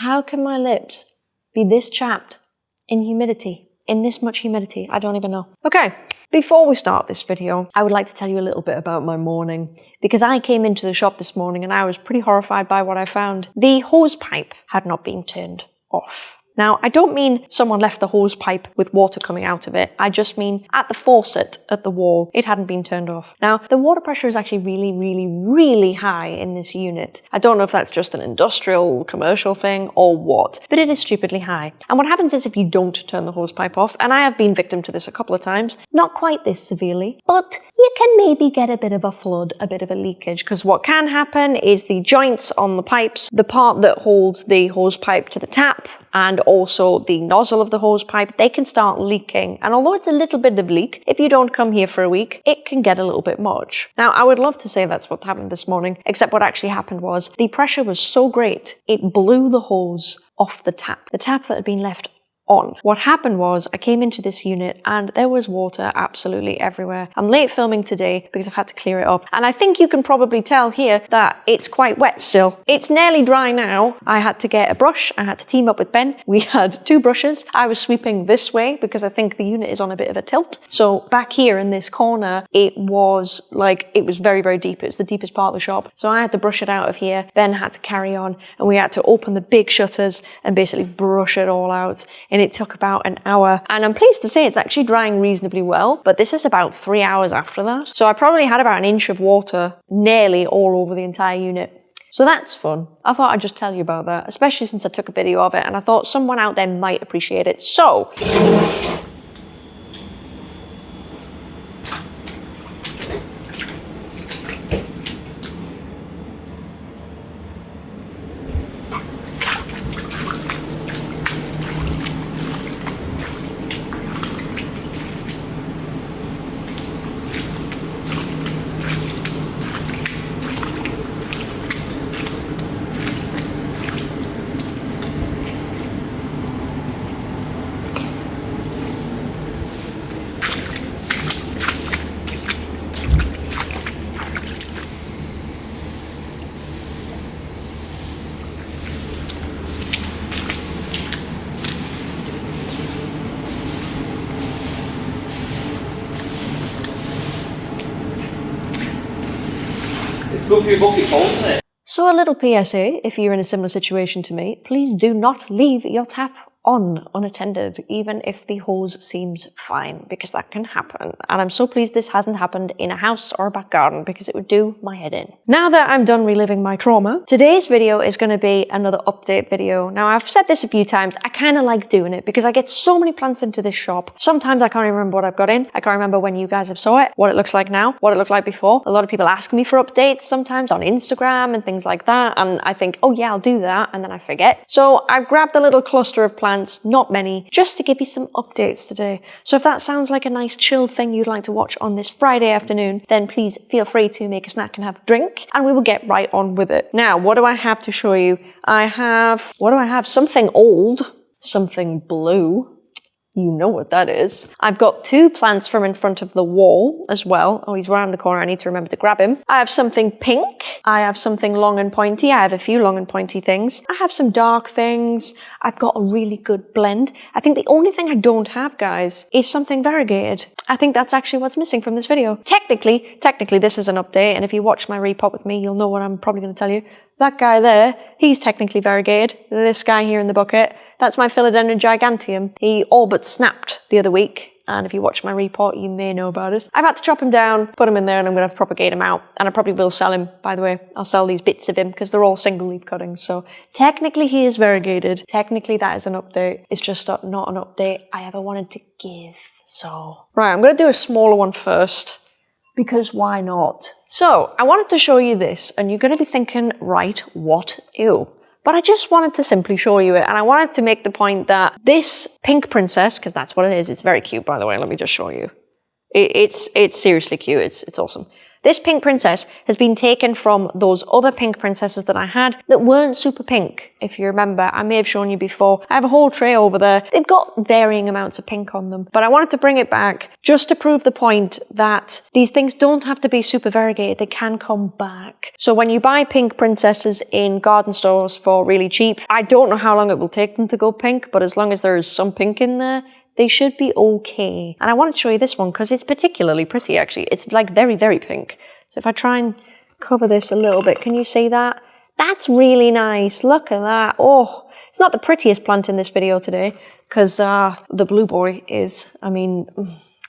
How can my lips be this chapped in humidity? In this much humidity? I don't even know. Okay, before we start this video, I would like to tell you a little bit about my morning because I came into the shop this morning and I was pretty horrified by what I found. The hose pipe had not been turned off. Now, I don't mean someone left the hose pipe with water coming out of it. I just mean at the faucet at the wall, it hadn't been turned off. Now, the water pressure is actually really, really, really high in this unit. I don't know if that's just an industrial, commercial thing or what, but it is stupidly high. And what happens is if you don't turn the hose pipe off, and I have been victim to this a couple of times, not quite this severely, but you can maybe get a bit of a flood, a bit of a leakage, because what can happen is the joints on the pipes, the part that holds the hose pipe to the tap, and also the nozzle of the hose pipe, they can start leaking. And although it's a little bit of leak, if you don't come here for a week, it can get a little bit much. Now, I would love to say that's what happened this morning, except what actually happened was the pressure was so great, it blew the hose off the tap. The tap that had been left on. What happened was I came into this unit and there was water absolutely everywhere. I'm late filming today because I've had to clear it up. And I think you can probably tell here that it's quite wet still. It's nearly dry now. I had to get a brush. I had to team up with Ben. We had two brushes. I was sweeping this way because I think the unit is on a bit of a tilt. So back here in this corner, it was like, it was very, very deep. It's the deepest part of the shop. So I had to brush it out of here. Ben had to carry on and we had to open the big shutters and basically brush it all out. And it took about an hour. And I'm pleased to say it's actually drying reasonably well, but this is about three hours after that. So I probably had about an inch of water nearly all over the entire unit. So that's fun. I thought I'd just tell you about that, especially since I took a video of it and I thought someone out there might appreciate it. So, So a little PSA, if you're in a similar situation to me, please do not leave your tap on unattended, even if the hose seems fine, because that can happen. And I'm so pleased this hasn't happened in a house or a back garden because it would do my head in. Now that I'm done reliving my trauma, today's video is going to be another update video. Now I've said this a few times, I kind of like doing it because I get so many plants into this shop. Sometimes I can't even remember what I've got in. I can't remember when you guys have saw it, what it looks like now, what it looked like before. A lot of people ask me for updates sometimes on Instagram and things like that. And I think, oh yeah, I'll do that. And then I forget. So I've grabbed a little cluster of plants not many, just to give you some updates today. So if that sounds like a nice chill thing you'd like to watch on this Friday afternoon, then please feel free to make a snack and have a drink, and we will get right on with it. Now, what do I have to show you? I have, what do I have? Something old, something blue, you know what that is. I've got two plants from in front of the wall as well. Oh, he's around the corner. I need to remember to grab him. I have something pink. I have something long and pointy. I have a few long and pointy things. I have some dark things. I've got a really good blend. I think the only thing I don't have, guys, is something variegated. I think that's actually what's missing from this video. Technically, technically this is an update, and if you watch my repot with me, you'll know what I'm probably going to tell you. That guy there, he's technically variegated. This guy here in the bucket, that's my Philodendron giganteum. He all but snapped the other week, and if you watch my report, you may know about it. I've had to chop him down, put him in there, and I'm going to have to propagate him out. And I probably will sell him, by the way. I'll sell these bits of him, because they're all single leaf cuttings. So technically he is variegated. Technically that is an update. It's just not an update I ever wanted to give. So, right, I'm going to do a smaller one first because why not? So I wanted to show you this and you're going to be thinking, right, what, ew. But I just wanted to simply show you it and I wanted to make the point that this pink princess, because that's what it is, it's very cute by the way, let me just show you. It, it's, it's seriously cute, it's, it's awesome. This pink princess has been taken from those other pink princesses that I had that weren't super pink. If you remember, I may have shown you before. I have a whole tray over there. They've got varying amounts of pink on them, but I wanted to bring it back just to prove the point that these things don't have to be super variegated. They can come back. So when you buy pink princesses in garden stores for really cheap, I don't know how long it will take them to go pink, but as long as there is some pink in there, they should be okay. And I want to show you this one because it's particularly pretty actually. It's like very, very pink. So if I try and cover this a little bit, can you see that? That's really nice. Look at that. Oh, it's not the prettiest plant in this video today because uh, the blue boy is, I mean,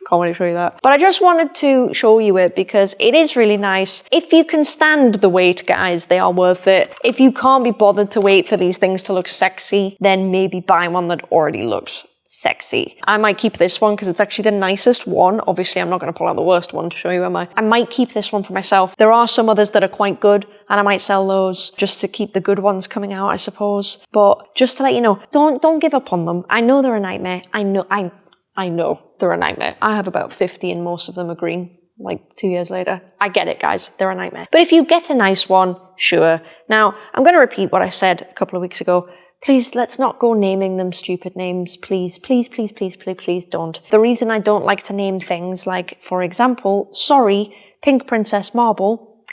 can't really show you that. But I just wanted to show you it because it is really nice. If you can stand the wait, guys, they are worth it. If you can't be bothered to wait for these things to look sexy, then maybe buy one that already looks sexy. I might keep this one because it's actually the nicest one. Obviously, I'm not going to pull out the worst one to show you, am I? I might keep this one for myself. There are some others that are quite good and I might sell those just to keep the good ones coming out, I suppose. But just to let you know, don't don't give up on them. I know they're a nightmare. I know I I know they're a nightmare. I have about 50 and most of them are green like two years later. I get it, guys. They're a nightmare. But if you get a nice one, sure. Now, I'm going to repeat what I said a couple of weeks ago. Please, let's not go naming them stupid names. Please, please, please, please, please, please don't. The reason I don't like to name things like, for example, sorry, Pink Princess Marble,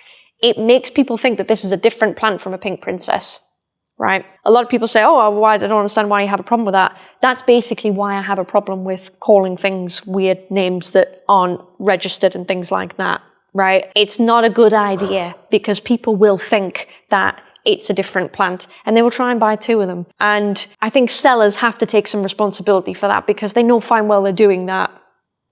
it makes people think that this is a different plant from a Pink Princess, right? A lot of people say, oh, why, I don't understand why you have a problem with that. That's basically why I have a problem with calling things weird names that aren't registered and things like that, right? It's not a good idea because people will think that it's a different plant and they will try and buy two of them. And I think sellers have to take some responsibility for that because they know fine well they're doing that.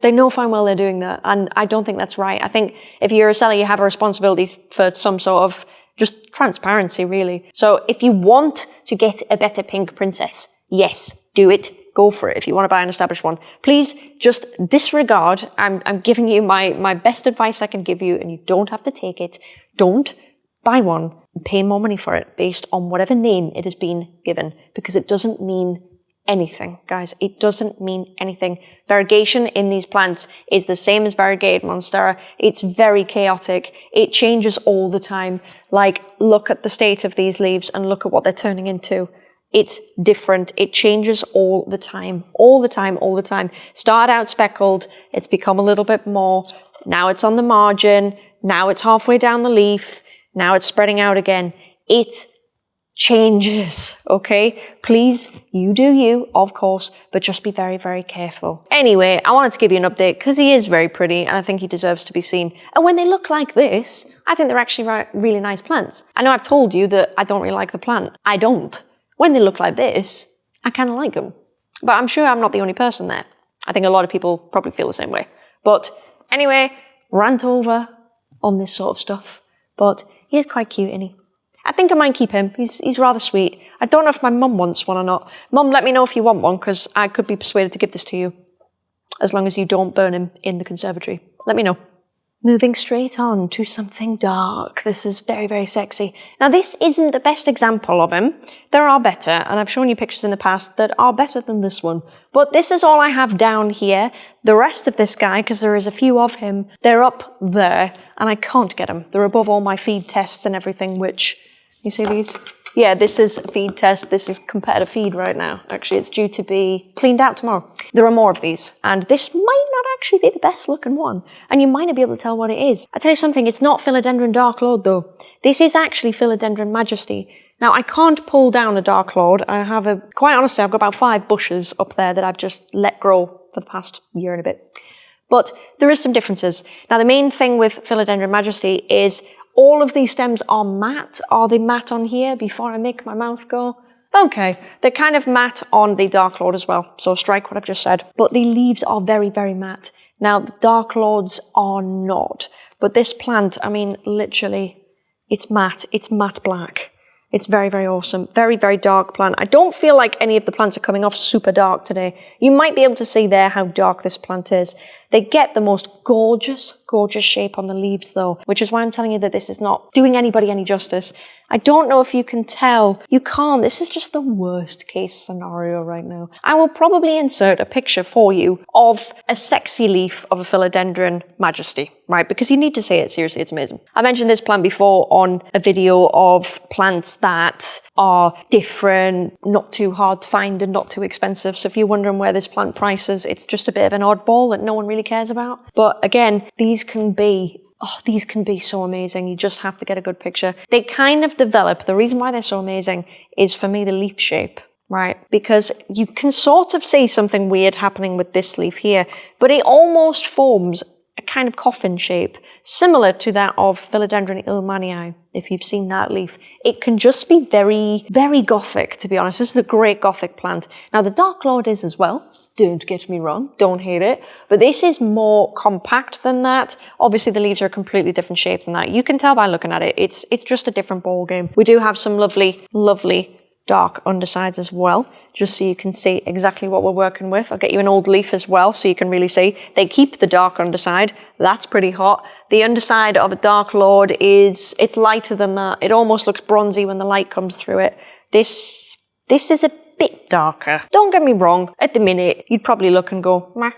They know fine well they're doing that. And I don't think that's right. I think if you're a seller, you have a responsibility for some sort of just transparency, really. So if you want to get a better pink princess, yes, do it. Go for it if you want to buy an established one. Please just disregard. I'm, I'm giving you my, my best advice I can give you, and you don't have to take it. Don't buy one pay more money for it based on whatever name it has been given because it doesn't mean anything, guys. It doesn't mean anything. Variegation in these plants is the same as variegated monstera. It's very chaotic. It changes all the time. Like, look at the state of these leaves and look at what they're turning into. It's different. It changes all the time, all the time, all the time. Start out speckled. It's become a little bit more. Now it's on the margin. Now it's halfway down the leaf. Now it's spreading out again. It changes, okay? Please, you do you, of course, but just be very, very careful. Anyway, I wanted to give you an update because he is very pretty and I think he deserves to be seen. And when they look like this, I think they're actually really nice plants. I know I've told you that I don't really like the plant. I don't. When they look like this, I kind of like them. But I'm sure I'm not the only person there. I think a lot of people probably feel the same way. But anyway, rant over on this sort of stuff. But he is quite cute, isn't he? I think I might keep him. He's, he's rather sweet. I don't know if my mum wants one or not. Mum, let me know if you want one, because I could be persuaded to give this to you. As long as you don't burn him in the conservatory. Let me know. Moving straight on to something dark. This is very, very sexy. Now, this isn't the best example of him. There are better, and I've shown you pictures in the past that are better than this one. But this is all I have down here. The rest of this guy, because there is a few of him, they're up there, and I can't get them. They're above all my feed tests and everything, which, you see these? Yeah, this is a feed test. This is compared to feed right now. Actually, it's due to be cleaned out tomorrow. There are more of these, and this might not actually be the best looking one, and you might not be able to tell what it is. I tell you something, it's not Philodendron Dark Lord though. This is actually Philodendron Majesty. Now, I can't pull down a Dark Lord. I have a, quite honestly, I've got about five bushes up there that I've just let grow for the past year and a bit. But there is some differences. Now, the main thing with Philodendron Majesty is all of these stems are matte. Are they matte on here before I make my mouth go? Okay, they're kind of matte on the Dark Lord as well, so strike what I've just said. But the leaves are very, very matte. Now, the Dark Lords are not. But this plant, I mean, literally, it's matte. It's matte black. It's very, very awesome. Very, very dark plant. I don't feel like any of the plants are coming off super dark today. You might be able to see there how dark this plant is. They get the most gorgeous, gorgeous shape on the leaves though, which is why I'm telling you that this is not doing anybody any justice. I don't know if you can tell. You can't. This is just the worst case scenario right now. I will probably insert a picture for you of a sexy leaf of a philodendron majesty, right? Because you need to see it. Seriously, it's amazing. I mentioned this plant before on a video of plants that are different, not too hard to find and not too expensive. So if you're wondering where this plant prices, it's just a bit of an oddball that no one really cares about. But again, these can be oh, these can be so amazing. You just have to get a good picture. They kind of develop, the reason why they're so amazing is for me the leaf shape, right? Because you can sort of see something weird happening with this leaf here, but it almost forms kind of coffin shape, similar to that of Philodendron ilmanii, if you've seen that leaf. It can just be very, very gothic, to be honest. This is a great gothic plant. Now, the Dark Lord is as well. Don't get me wrong, don't hate it. But this is more compact than that. Obviously, the leaves are a completely different shape than that. You can tell by looking at it. It's, it's just a different ball game. We do have some lovely, lovely dark undersides as well, just so you can see exactly what we're working with. I'll get you an old leaf as well, so you can really see. They keep the dark underside. That's pretty hot. The underside of a Dark Lord is, it's lighter than that. It almost looks bronzy when the light comes through it. This, this is a bit darker. Don't get me wrong, at the minute, you'd probably look and go, meh,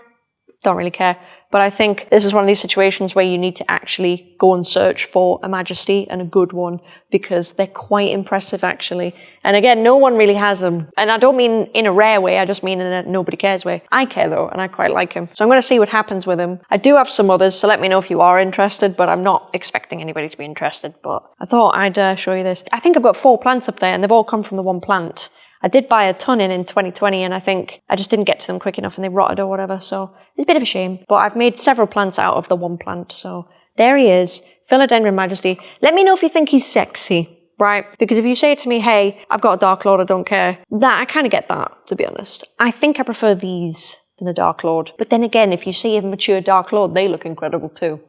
don't really care. But I think this is one of these situations where you need to actually go and search for a majesty and a good one because they're quite impressive actually. And again, no one really has them. And I don't mean in a rare way, I just mean in a nobody cares way. I care though, and I quite like them. So I'm going to see what happens with them. I do have some others, so let me know if you are interested, but I'm not expecting anybody to be interested. But I thought I'd uh, show you this. I think I've got four plants up there and they've all come from the one plant. I did buy a ton in in 2020 and I think I just didn't get to them quick enough and they rotted or whatever. So it's a bit of a shame, but I've made several plants out of the one plant. So there he is, Philodendron Majesty. Let me know if you think he's sexy right? Because if you say to me, hey, I've got a Dark Lord, I don't care, that I kind of get that, to be honest. I think I prefer these than a Dark Lord. But then again, if you see a mature Dark Lord, they look incredible too.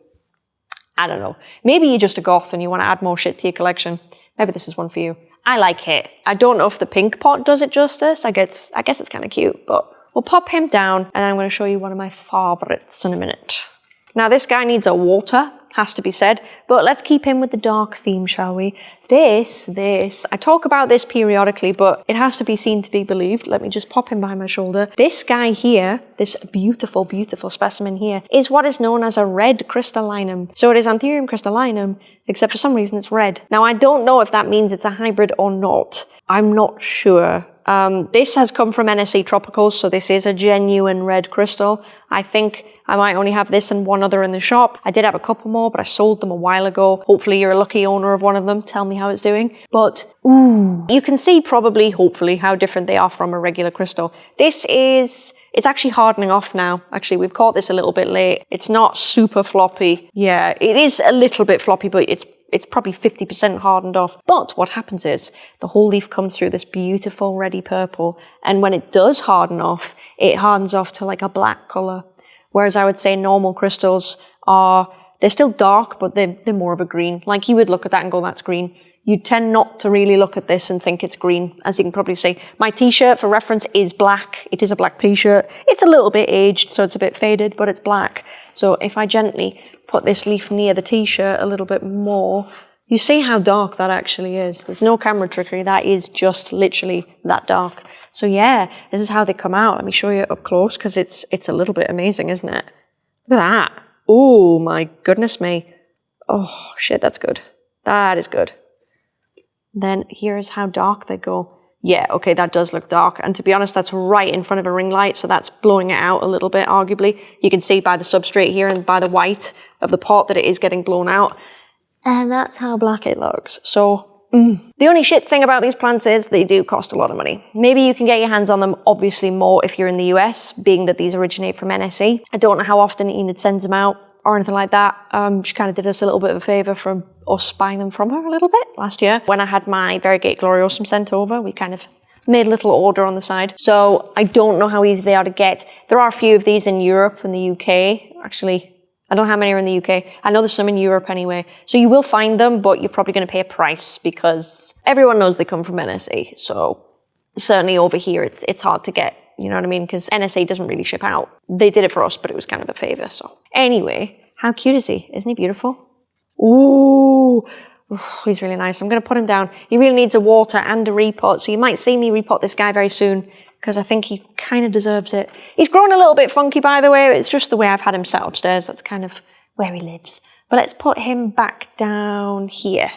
I don't know. Maybe you're just a goth and you want to add more shit to your collection. Maybe this is one for you. I like it. I don't know if the pink pot does it justice. I guess, I guess it's kind of cute, but we'll pop him down and I'm going to show you one of my favorites in a minute. Now this guy needs a water, has to be said, but let's keep in with the dark theme, shall we? This, this, I talk about this periodically, but it has to be seen to be believed. Let me just pop him behind my shoulder. This guy here, this beautiful, beautiful specimen here, is what is known as a red crystallinum. So it is Anthurium crystallinum, except for some reason it's red. Now I don't know if that means it's a hybrid or not. I'm not sure. Um, this has come from NSE Tropicals, so this is a genuine red crystal. I think I might only have this and one other in the shop. I did have a couple more, but I sold them a while ago. Hopefully you're a lucky owner of one of them. Tell me how it's doing. But, ooh, you can see probably, hopefully, how different they are from a regular crystal. This is, it's actually hardening off now. Actually, we've caught this a little bit late. It's not super floppy. Yeah, it is a little bit floppy, but it's it's probably 50% hardened off. But what happens is the whole leaf comes through this beautiful reddy purple. And when it does harden off, it hardens off to like a black color. Whereas I would say normal crystals are, they're still dark, but they're, they're more of a green. Like you would look at that and go, that's green. You tend not to really look at this and think it's green, as you can probably see. My t-shirt, for reference, is black. It is a black t-shirt. It's a little bit aged, so it's a bit faded, but it's black. So if I gently put this leaf near the t-shirt a little bit more, you see how dark that actually is. There's no camera trickery. That is just literally that dark. So yeah, this is how they come out. Let me show you up close because it's it's a little bit amazing, isn't it? Look at that. Oh my goodness me. Oh shit, that's good. That is good. Then here's how dark they go. Yeah, okay, that does look dark. And to be honest, that's right in front of a ring light, so that's blowing it out a little bit, arguably. You can see by the substrate here and by the white of the pot that it is getting blown out. And that's how black it looks. So, mm. the only shit thing about these plants is they do cost a lot of money. Maybe you can get your hands on them, obviously more if you're in the US, being that these originate from NSE. I don't know how often Enid sends them out or anything like that. Um, she kind of did us a little bit of a favour from us buying them from her a little bit last year. When I had my Variegate Gloriosum sent over, we kind of made a little order on the side. So I don't know how easy they are to get. There are a few of these in Europe and the UK. Actually, I don't know how many are in the UK. I know there's some in Europe anyway. So you will find them, but you're probably going to pay a price because everyone knows they come from NSA. So certainly over here, it's, it's hard to get. You know what I mean? Because NSA doesn't really ship out. They did it for us, but it was kind of a favor. So anyway, how cute is he? Isn't he beautiful? Ooh, he's really nice. I'm going to put him down. He really needs a water and a repot. So you might see me repot this guy very soon because I think he kind of deserves it. He's grown a little bit funky, by the way. It's just the way I've had him set upstairs. That's kind of where he lives. But let's put him back down here.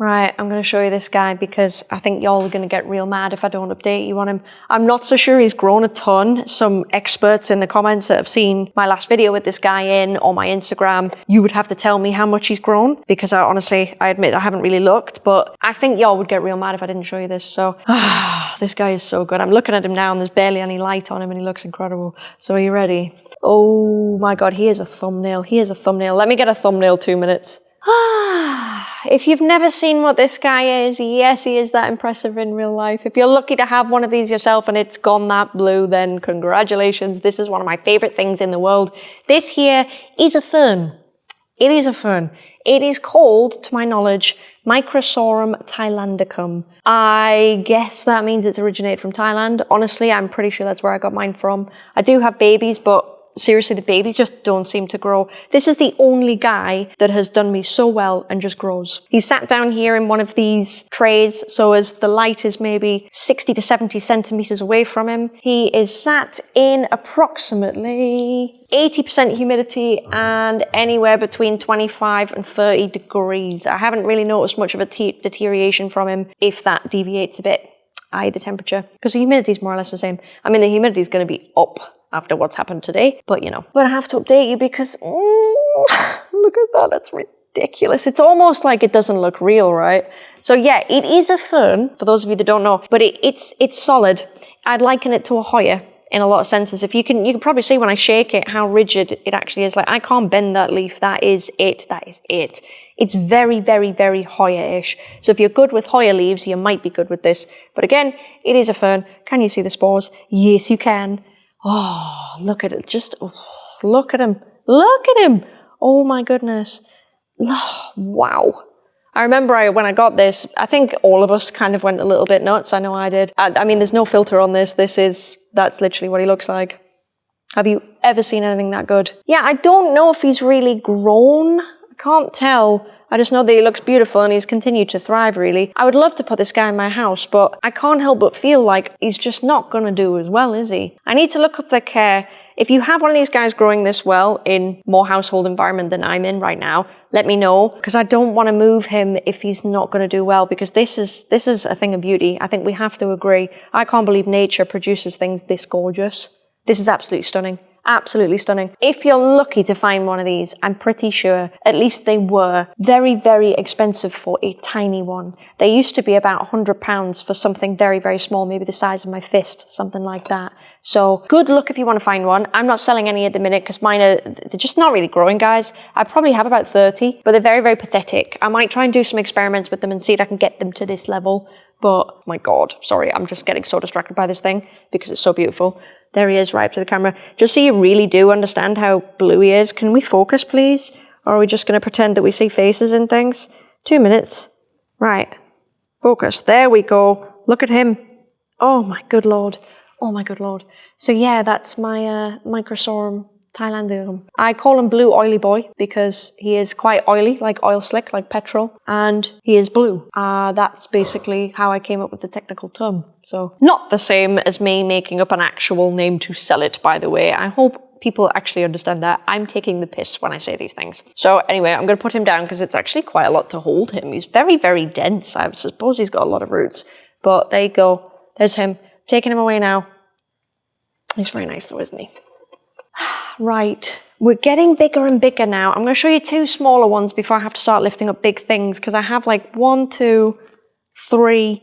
Right, I'm going to show you this guy because I think y'all are going to get real mad if I don't update you on him. I'm not so sure he's grown a ton. Some experts in the comments that have seen my last video with this guy in or my Instagram, you would have to tell me how much he's grown because I honestly, I admit I haven't really looked, but I think y'all would get real mad if I didn't show you this. So, ah, this guy is so good. I'm looking at him now and there's barely any light on him and he looks incredible. So are you ready? Oh my God, he is a thumbnail. He is a thumbnail. Let me get a thumbnail two minutes. Ah, if you've never seen what this guy is, yes, he is that impressive in real life. If you're lucky to have one of these yourself and it's gone that blue, then congratulations. This is one of my favorite things in the world. This here is a fern. It is a fern. It is called, to my knowledge, Microsorum thailandicum. I guess that means it's originated from Thailand. Honestly, I'm pretty sure that's where I got mine from. I do have babies, but seriously, the babies just don't seem to grow. This is the only guy that has done me so well and just grows. He's sat down here in one of these trays, so as the light is maybe 60 to 70 centimeters away from him, he is sat in approximately 80% humidity and anywhere between 25 and 30 degrees. I haven't really noticed much of a deterioration from him if that deviates a bit i.e. the temperature, because the humidity is more or less the same. I mean, the humidity is going to be up after what's happened today, but you know. But I have to update you because, mm, look at that, that's ridiculous. It's almost like it doesn't look real, right? So yeah, it is a fern, for those of you that don't know, but it, it's, it's solid. I'd liken it to a Hoya in a lot of senses. If you can, you can probably see when I shake it how rigid it actually is. Like I can't bend that leaf. That is it. That is it. It's very, very, very Hoya-ish. So if you're good with Hoya leaves, you might be good with this. But again, it is a fern. Can you see the spores? Yes, you can. Oh, look at it. Just oh, look at him. Look at him. Oh my goodness. Oh, wow. I remember I, when I got this, I think all of us kind of went a little bit nuts. I know I did. I, I mean, there's no filter on this. This is, that's literally what he looks like. Have you ever seen anything that good? Yeah, I don't know if he's really grown. I can't tell. I just know that he looks beautiful and he's continued to thrive, really. I would love to put this guy in my house, but I can't help but feel like he's just not going to do as well, is he? I need to look up the care. If you have one of these guys growing this well in more household environment than I'm in right now, let me know because I don't want to move him if he's not going to do well because this is this is a thing of beauty. I think we have to agree. I can't believe nature produces things this gorgeous. This is absolutely stunning. Absolutely stunning. If you're lucky to find one of these, I'm pretty sure, at least they were, very, very expensive for a tiny one. They used to be about £100 for something very, very small, maybe the size of my fist, something like that. So good luck if you want to find one. I'm not selling any at the minute because mine are, they're just not really growing, guys. I probably have about 30, but they're very, very pathetic. I might try and do some experiments with them and see if I can get them to this level. But my God, sorry, I'm just getting so distracted by this thing because it's so beautiful. There he is, right up to the camera. Just so you really do understand how blue he is. Can we focus, please? Or are we just going to pretend that we see faces and things? Two minutes. Right. Focus. There we go. Look at him. Oh my good lord. Oh my good lord. So yeah, that's my uh, Microsorum Thailand I call him Blue Oily Boy because he is quite oily, like oil slick, like petrol, and he is blue. Uh, that's basically how I came up with the technical term. So not the same as me making up an actual name to sell it, by the way. I hope people actually understand that. I'm taking the piss when I say these things. So anyway, I'm going to put him down because it's actually quite a lot to hold him. He's very, very dense. I suppose he's got a lot of roots. But there you go. There's him. Taking him away now. He's very nice though, isn't he? Right, we're getting bigger and bigger now. I'm going to show you two smaller ones before I have to start lifting up big things because I have like one, two, three,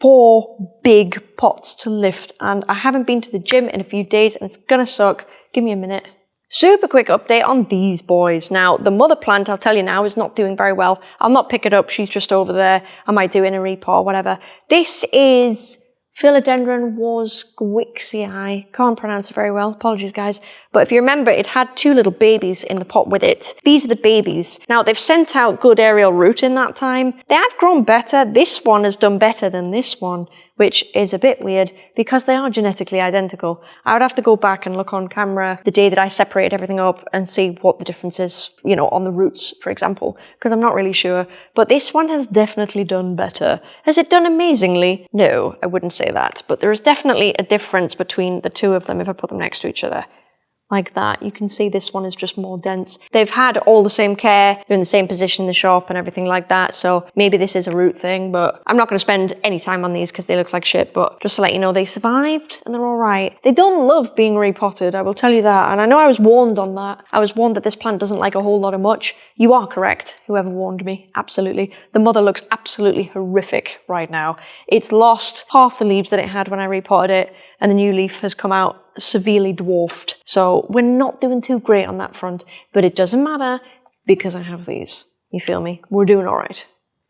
four big pots to lift and I haven't been to the gym in a few days and it's going to suck. Give me a minute. Super quick update on these boys. Now, the mother plant, I'll tell you now, is not doing very well. I'll not pick it up. She's just over there. I might do in a repot or whatever. This is Philodendron warszewiczii. Can't pronounce it very well. Apologies, guys. But if you remember, it had two little babies in the pot with it. These are the babies. Now, they've sent out good aerial root in that time. They have grown better. This one has done better than this one which is a bit weird because they are genetically identical. I would have to go back and look on camera the day that I separated everything up and see what the difference is, you know, on the roots, for example, because I'm not really sure. But this one has definitely done better. Has it done amazingly? No, I wouldn't say that. But there is definitely a difference between the two of them if I put them next to each other like that. You can see this one is just more dense. They've had all the same care, they're in the same position in the shop and everything like that, so maybe this is a root thing, but I'm not going to spend any time on these because they look like shit, but just to let you know, they survived and they're alright. They don't love being repotted, I will tell you that, and I know I was warned on that. I was warned that this plant doesn't like a whole lot of much. You are correct, whoever warned me, absolutely. The mother looks absolutely horrific right now. It's lost half the leaves that it had when I repotted it, and the new leaf has come out severely dwarfed. So we're not doing too great on that front, but it doesn't matter because I have these. You feel me? We're doing all right.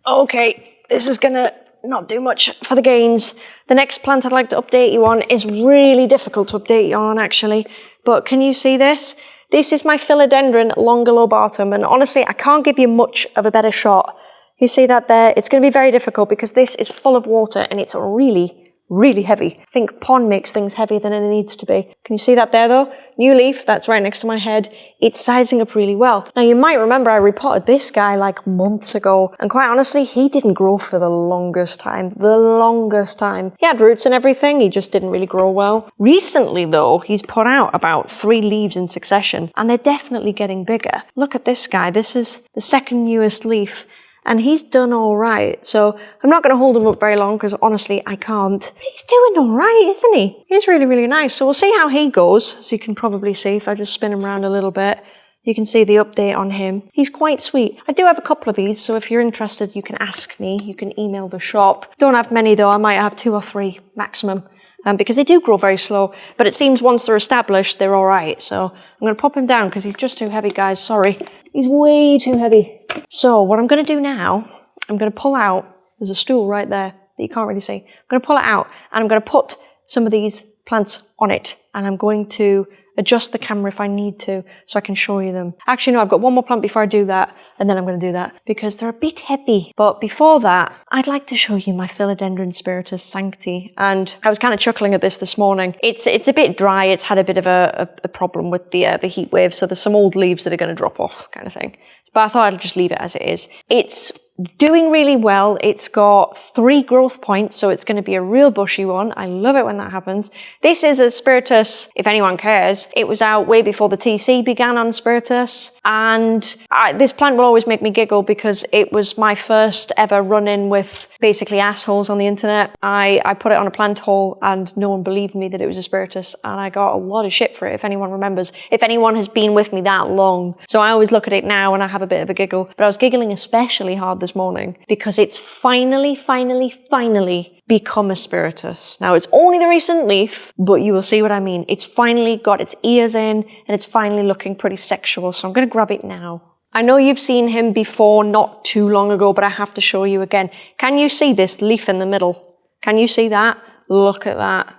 Okay, this is gonna not do much for the gains. The next plant I'd like to update you on is really difficult to update you on actually, but can you see this? This is my philodendron longilobatum, and honestly, I can't give you much of a better shot. You see that there? It's to be very difficult because this is full of water and it's really, really heavy. I think pon makes things heavier than it needs to be. Can you see that there though? New leaf, that's right next to my head. It's sizing up really well. Now you might remember I repotted this guy like months ago and quite honestly he didn't grow for the longest time. The longest time. He had roots and everything, he just didn't really grow well. Recently though, he's put out about three leaves in succession and they're definitely getting bigger. Look at this guy, this is the second newest leaf and he's done all right. So I'm not going to hold him up very long because honestly, I can't. But he's doing all right, isn't he? He's really, really nice. So we'll see how he goes. As you can probably see, if I just spin him around a little bit, you can see the update on him. He's quite sweet. I do have a couple of these, so if you're interested, you can ask me. You can email the shop. Don't have many though. I might have two or three maximum. Um, because they do grow very slow, but it seems once they're established, they're all right. So I'm going to pop him down because he's just too heavy, guys. Sorry. He's way too heavy. So what I'm going to do now, I'm going to pull out, there's a stool right there that you can't really see. I'm going to pull it out and I'm going to put some of these plants on it and I'm going to adjust the camera if I need to so I can show you them. Actually, no, I've got one more plant before I do that and then I'm going to do that because they're a bit heavy. But before that, I'd like to show you my Philodendron Spiritus Sancti. And I was kind of chuckling at this this morning. It's it's a bit dry. It's had a bit of a, a, a problem with the, uh, the heat wave. So there's some old leaves that are going to drop off kind of thing but I thought I'd just leave it as it is. It's doing really well. It's got three growth points, so it's going to be a real bushy one. I love it when that happens. This is a Spiritus, if anyone cares. It was out way before the TC began on Spiritus, and I, this plant will always make me giggle because it was my first ever run-in with basically assholes on the internet. I, I put it on a plant haul and no one believed me that it was a Spiritus, and I got a lot of shit for it, if anyone remembers. If anyone has been with me that long. So I always look at it now and I have a bit of a giggle, but I was giggling especially hard this morning because it's finally, finally, finally become a spiritus. Now it's only the recent leaf, but you will see what I mean. It's finally got its ears in and it's finally looking pretty sexual. So I'm going to grab it now. I know you've seen him before not too long ago, but I have to show you again. Can you see this leaf in the middle? Can you see that? Look at that.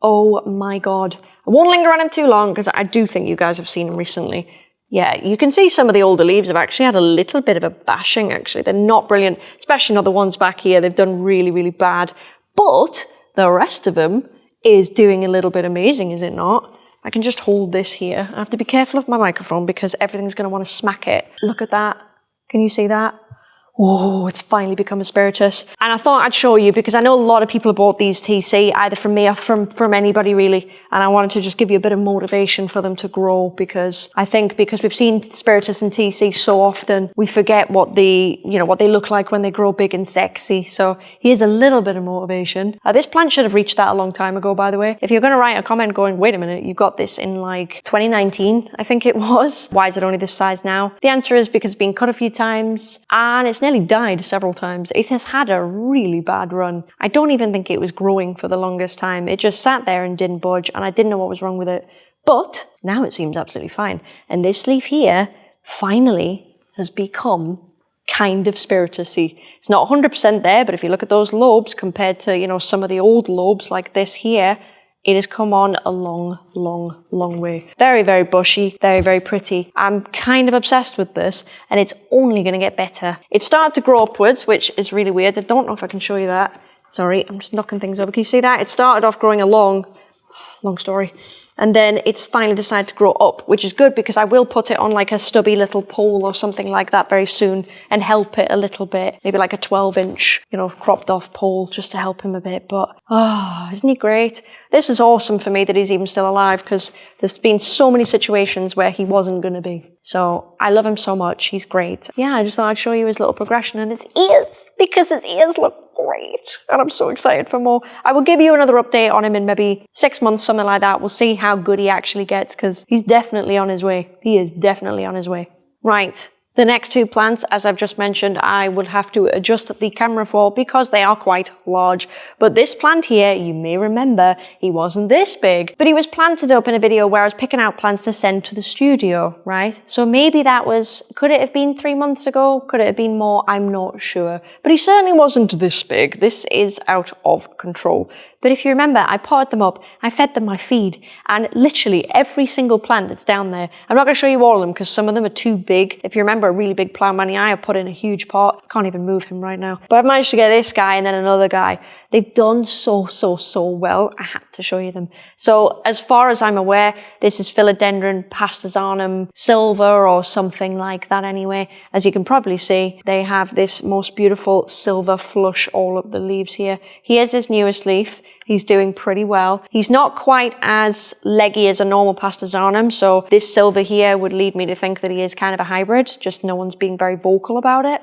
Oh my God. I won't linger on him too long because I do think you guys have seen him recently. Yeah, you can see some of the older leaves have actually had a little bit of a bashing, actually. They're not brilliant, especially not the ones back here. They've done really, really bad. But the rest of them is doing a little bit amazing, is it not? I can just hold this here. I have to be careful of my microphone because everything's going to want to smack it. Look at that. Can you see that? Oh, it's finally become a spiritus. And I thought I'd show you because I know a lot of people have bought these TC, either from me or from, from anybody really. And I wanted to just give you a bit of motivation for them to grow because I think because we've seen spiritus and TC so often, we forget what the, you know, what they look like when they grow big and sexy. So here's a little bit of motivation. Uh, this plant should have reached that a long time ago, by the way. If you're going to write a comment going, wait a minute, you got this in like 2019, I think it was. Why is it only this size now? The answer is because it's been cut a few times and it's nearly died several times. It has had a really bad run. I don't even think it was growing for the longest time. It just sat there and didn't budge, and I didn't know what was wrong with it. But now it seems absolutely fine. And this leaf here finally has become kind of spiritus. See, it's not 100% there, but if you look at those lobes compared to, you know, some of the old lobes like this here, it has come on a long, long, long way. Very, very bushy, very, very pretty. I'm kind of obsessed with this and it's only going to get better. It started to grow upwards, which is really weird. I don't know if I can show you that. Sorry, I'm just knocking things over. Can you see that? It started off growing along, long story, and then it's finally decided to grow up, which is good because I will put it on like a stubby little pole or something like that very soon and help it a little bit. Maybe like a 12 inch, you know, cropped off pole just to help him a bit. But, oh, isn't he great? This is awesome for me that he's even still alive because there's been so many situations where he wasn't going to be. So I love him so much. He's great. Yeah, I just thought I'd show you his little progression and his ears because his ears look great. And I'm so excited for more. I will give you another update on him in maybe six months, something like that. We'll see how good he actually gets because he's definitely on his way. He is definitely on his way. Right. The next two plants, as I've just mentioned, I will have to adjust the camera for because they are quite large. But this plant here, you may remember, he wasn't this big, but he was planted up in a video where I was picking out plants to send to the studio, right? So maybe that was, could it have been three months ago? Could it have been more? I'm not sure. But he certainly wasn't this big. This is out of control. But if you remember, I potted them up, I fed them my feed, and literally every single plant that's down there, I'm not going to show you all of them because some of them are too big. If you remember a really big plant money, I have put in a huge pot. I can't even move him right now. But I've managed to get this guy and then another guy. They've done so, so, so well. I had to show you them. So as far as I'm aware, this is Philodendron pastazanum silver or something like that anyway. As you can probably see, they have this most beautiful silver flush all up the leaves here. Here's his newest leaf. He's doing pretty well. He's not quite as leggy as a normal pastazanum, so this silver here would lead me to think that he is kind of a hybrid, just no one's being very vocal about it.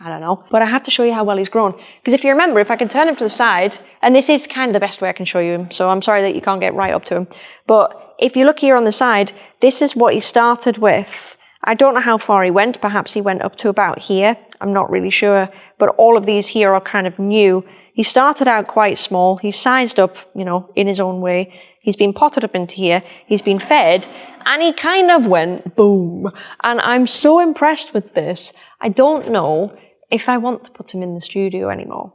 I don't know. But I have to show you how well he's grown. Because if you remember, if I can turn him to the side, and this is kind of the best way I can show you him, so I'm sorry that you can't get right up to him. But if you look here on the side, this is what he started with. I don't know how far he went. Perhaps he went up to about here. I'm not really sure. But all of these here are kind of new. He started out quite small. He's sized up, you know, in his own way. He's been potted up into here. He's been fed and he kind of went boom. And I'm so impressed with this. I don't know if I want to put him in the studio anymore.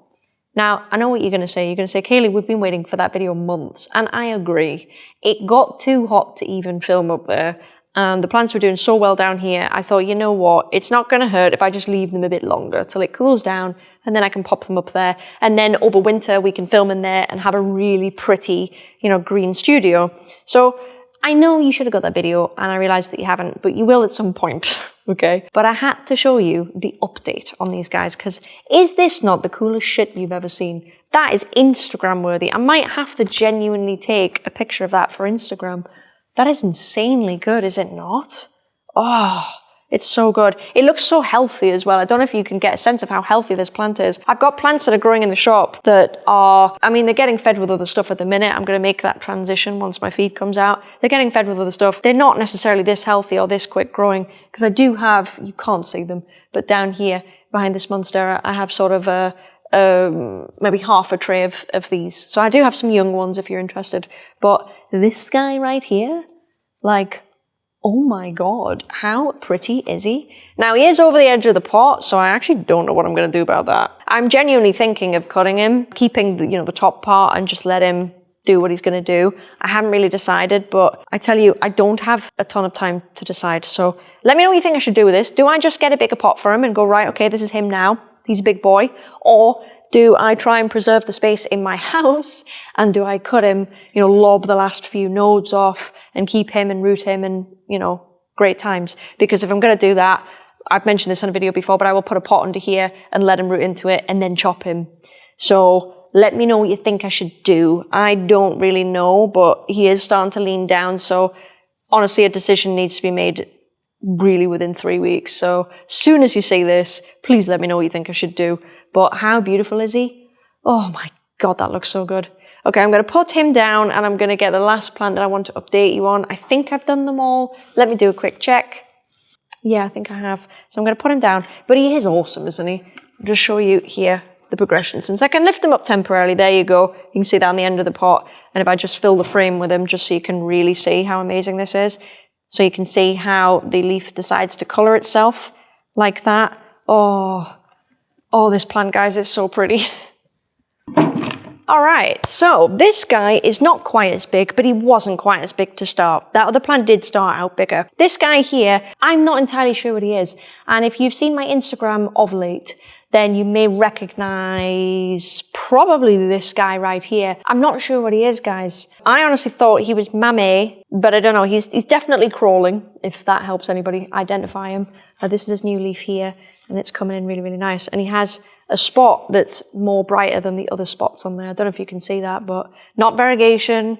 Now, I know what you're going to say. You're going to say, Kaylee, we've been waiting for that video months. And I agree. It got too hot to even film up there. And the plants were doing so well down here, I thought, you know what, it's not going to hurt if I just leave them a bit longer till it cools down and then I can pop them up there. And then over winter, we can film in there and have a really pretty, you know, green studio. So I know you should have got that video and I realized that you haven't, but you will at some point, okay? But I had to show you the update on these guys because is this not the coolest shit you've ever seen? That is Instagram worthy. I might have to genuinely take a picture of that for Instagram. That is insanely good, is it not? Oh, it's so good. It looks so healthy as well. I don't know if you can get a sense of how healthy this plant is. I've got plants that are growing in the shop that are, I mean, they're getting fed with other stuff at the minute. I'm going to make that transition once my feed comes out. They're getting fed with other stuff. They're not necessarily this healthy or this quick growing because I do have, you can't see them, but down here behind this monstera, I have sort of a, um, maybe half a tray of, of these. So I do have some young ones if you're interested. But this guy right here, like, oh my god, how pretty is he? Now he is over the edge of the pot, so I actually don't know what I'm going to do about that. I'm genuinely thinking of cutting him, keeping the, you know, the top part and just let him do what he's going to do. I haven't really decided, but I tell you, I don't have a ton of time to decide. So let me know what you think I should do with this. Do I just get a bigger pot for him and go, right, okay, this is him now. He's a big boy. Or do I try and preserve the space in my house? And do I cut him, you know, lob the last few nodes off and keep him and root him and, you know, great times? Because if I'm going to do that, I've mentioned this in a video before, but I will put a pot under here and let him root into it and then chop him. So let me know what you think I should do. I don't really know, but he is starting to lean down. So honestly, a decision needs to be made really within three weeks. So soon as you see this, please let me know what you think I should do. But how beautiful is he? Oh my God, that looks so good. Okay, I'm to put him down and I'm to get the last plant that I want to update you on. I think I've done them all. Let me do a quick check. Yeah, I think I have. So I'm to put him down. But he is awesome, isn't he? I'll just show you here the progression. Since I can lift him up temporarily, there you go. You can see that on the end of the pot. And if I just fill the frame with him, just so you can really see how amazing this is. So you can see how the leaf decides to color itself like that. Oh, oh, this plant, guys, is so pretty. All right, so this guy is not quite as big, but he wasn't quite as big to start. That other plant did start out bigger. This guy here, I'm not entirely sure what he is. And if you've seen my Instagram of late, then you may recognize probably this guy right here. I'm not sure what he is, guys. I honestly thought he was Mamei, but I don't know. He's, he's definitely crawling, if that helps anybody identify him. Uh, this is his new leaf here, and it's coming in really, really nice. And he has a spot that's more brighter than the other spots on there. I don't know if you can see that, but not variegation,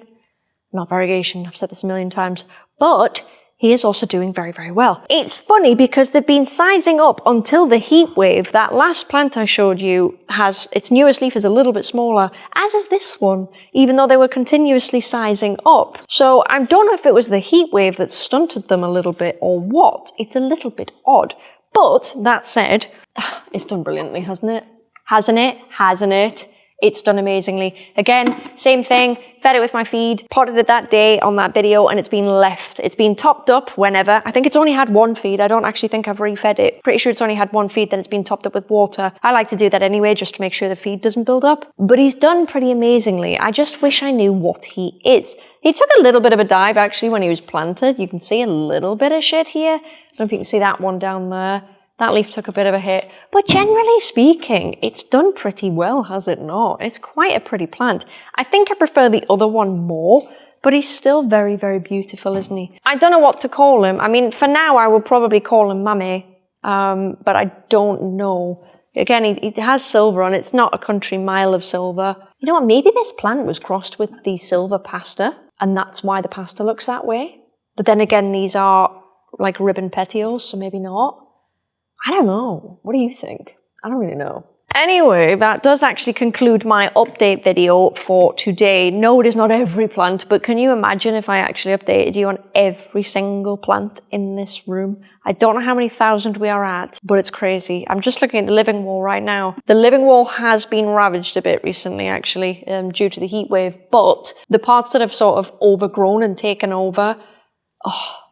not variegation. I've said this a million times, but he is also doing very, very well. It's funny because they've been sizing up until the heat wave. That last plant I showed you has, its newest leaf is a little bit smaller, as is this one, even though they were continuously sizing up. So I don't know if it was the heat wave that stunted them a little bit or what. It's a little bit odd. But that said, it's done brilliantly, hasn't it? Hasn't it? Hasn't it? It's done amazingly. Again, same thing, fed it with my feed, potted it that day on that video, and it's been left. It's been topped up whenever. I think it's only had one feed. I don't actually think I've refed it. Pretty sure it's only had one feed, then it's been topped up with water. I like to do that anyway, just to make sure the feed doesn't build up. But he's done pretty amazingly. I just wish I knew what he is. He took a little bit of a dive actually when he was planted. You can see a little bit of shit here. I don't know if you can see that one down there. That leaf took a bit of a hit, but generally speaking, it's done pretty well, has it not? It's quite a pretty plant. I think I prefer the other one more, but he's still very, very beautiful, isn't he? I don't know what to call him. I mean, for now, I will probably call him Mamei, um, but I don't know. Again, he, he has silver on it, It's not a country mile of silver. You know what? Maybe this plant was crossed with the silver pasta, and that's why the pasta looks that way. But then again, these are like ribbon petioles, so maybe not. I don't know. What do you think? I don't really know. Anyway, that does actually conclude my update video for today. No, it is not every plant, but can you imagine if I actually updated you on every single plant in this room? I don't know how many thousand we are at, but it's crazy. I'm just looking at the living wall right now. The living wall has been ravaged a bit recently, actually, um, due to the heat wave, but the parts that have sort of overgrown and taken over, oh,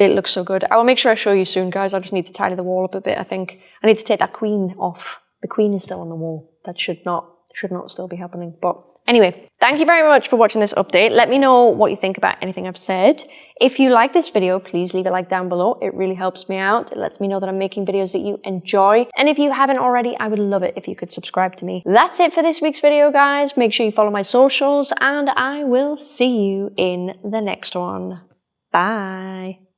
it looks so good. I will make sure I show you soon, guys. I just need to tidy the wall up a bit, I think. I need to take that queen off. The queen is still on the wall. That should not, should not still be happening. But anyway, thank you very much for watching this update. Let me know what you think about anything I've said. If you like this video, please leave a like down below. It really helps me out. It lets me know that I'm making videos that you enjoy. And if you haven't already, I would love it if you could subscribe to me. That's it for this week's video, guys. Make sure you follow my socials and I will see you in the next one. Bye.